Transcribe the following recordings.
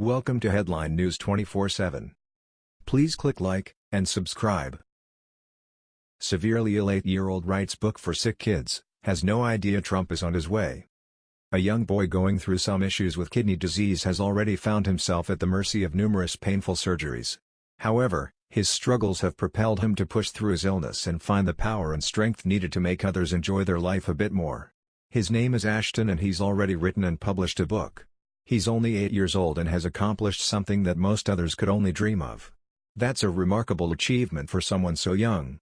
Welcome to Headline News 24/7. Please click like and subscribe. Severely ill 8-year-old writes book for sick kids, has no idea Trump is on his way. A young boy going through some issues with kidney disease has already found himself at the mercy of numerous painful surgeries. However, his struggles have propelled him to push through his illness and find the power and strength needed to make others enjoy their life a bit more. His name is Ashton and he's already written and published a book. He's only 8 years old and has accomplished something that most others could only dream of. That's a remarkable achievement for someone so young.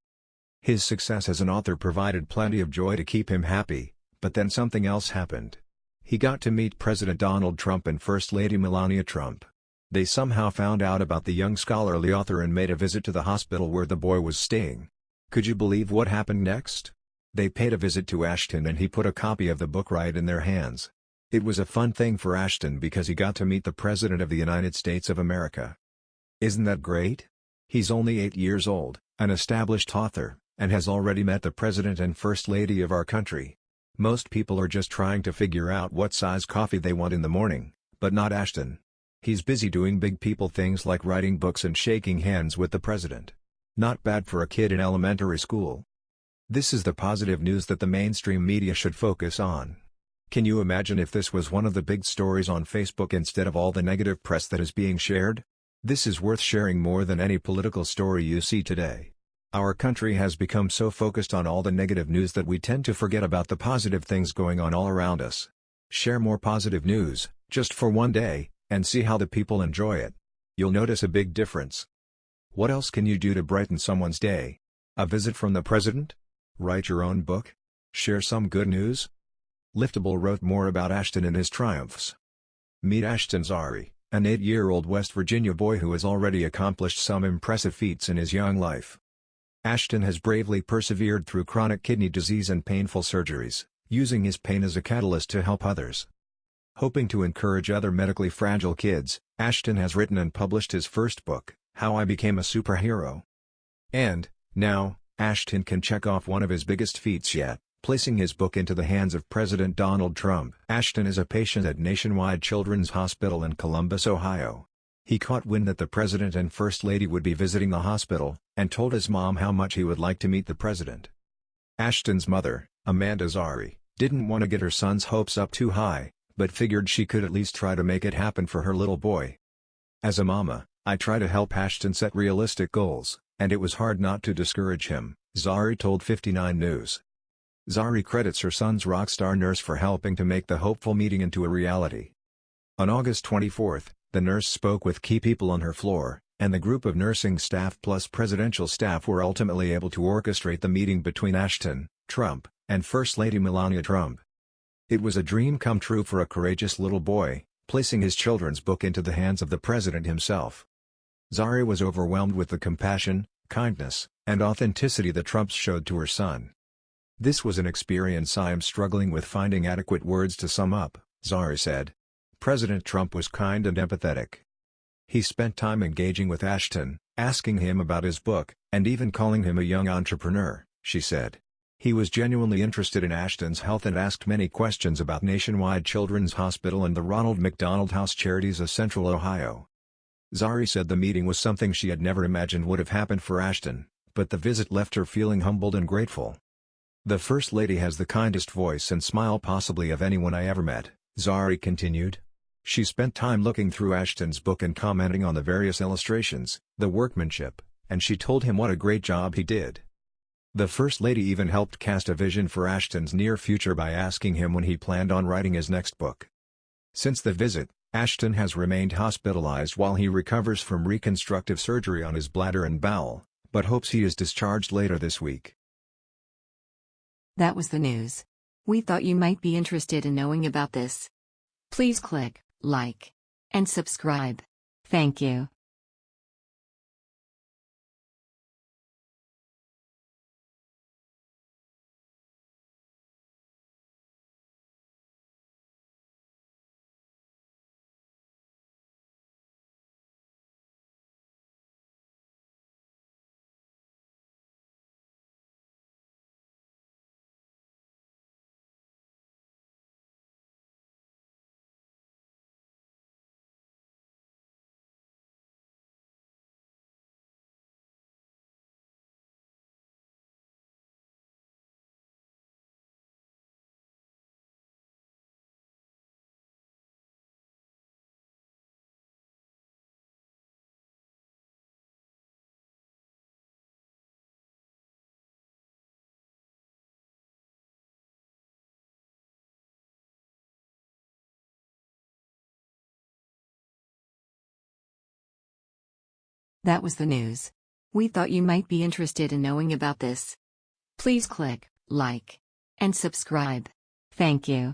His success as an author provided plenty of joy to keep him happy, but then something else happened. He got to meet President Donald Trump and First Lady Melania Trump. They somehow found out about the young scholarly author and made a visit to the hospital where the boy was staying. Could you believe what happened next? They paid a visit to Ashton and he put a copy of the book right in their hands. It was a fun thing for Ashton because he got to meet the President of the United States of America. Isn't that great? He's only 8 years old, an established author, and has already met the President and First Lady of our country. Most people are just trying to figure out what size coffee they want in the morning, but not Ashton. He's busy doing big people things like writing books and shaking hands with the President. Not bad for a kid in elementary school. This is the positive news that the mainstream media should focus on. Can you imagine if this was one of the big stories on Facebook instead of all the negative press that is being shared? This is worth sharing more than any political story you see today. Our country has become so focused on all the negative news that we tend to forget about the positive things going on all around us. Share more positive news, just for one day, and see how the people enjoy it. You'll notice a big difference. What else can you do to brighten someone's day? A visit from the president? Write your own book? Share some good news? Liftable wrote more about Ashton and his triumphs. Meet Ashton Zari, an 8-year-old West Virginia boy who has already accomplished some impressive feats in his young life. Ashton has bravely persevered through chronic kidney disease and painful surgeries, using his pain as a catalyst to help others. Hoping to encourage other medically fragile kids, Ashton has written and published his first book, How I Became a Superhero. And, now, Ashton can check off one of his biggest feats yet placing his book into the hands of President Donald Trump. Ashton is a patient at Nationwide Children's Hospital in Columbus, Ohio. He caught wind that the President and First Lady would be visiting the hospital, and told his mom how much he would like to meet the President. Ashton's mother, Amanda Zari, didn't want to get her son's hopes up too high, but figured she could at least try to make it happen for her little boy. As a mama, I try to help Ashton set realistic goals, and it was hard not to discourage him, Zari told 59 News. Zari credits her son's rock star nurse for helping to make the hopeful meeting into a reality. On August 24, the nurse spoke with key people on her floor, and the group of nursing staff plus presidential staff were ultimately able to orchestrate the meeting between Ashton, Trump, and First Lady Melania Trump. It was a dream come true for a courageous little boy, placing his children's book into the hands of the president himself. Zari was overwhelmed with the compassion, kindness, and authenticity that Trump showed to her son. This was an experience I am struggling with finding adequate words to sum up, Zari said. President Trump was kind and empathetic. He spent time engaging with Ashton, asking him about his book, and even calling him a young entrepreneur, she said. He was genuinely interested in Ashton's health and asked many questions about Nationwide Children's Hospital and the Ronald McDonald House Charities of Central Ohio. Zari said the meeting was something she had never imagined would have happened for Ashton, but the visit left her feeling humbled and grateful. The First Lady has the kindest voice and smile possibly of anyone I ever met, Zari continued. She spent time looking through Ashton's book and commenting on the various illustrations, the workmanship, and she told him what a great job he did. The First Lady even helped cast a vision for Ashton's near future by asking him when he planned on writing his next book. Since the visit, Ashton has remained hospitalized while he recovers from reconstructive surgery on his bladder and bowel, but hopes he is discharged later this week. That was the news. We thought you might be interested in knowing about this. Please click like and subscribe. Thank you. That was the news. We thought you might be interested in knowing about this. Please click like and subscribe. Thank you.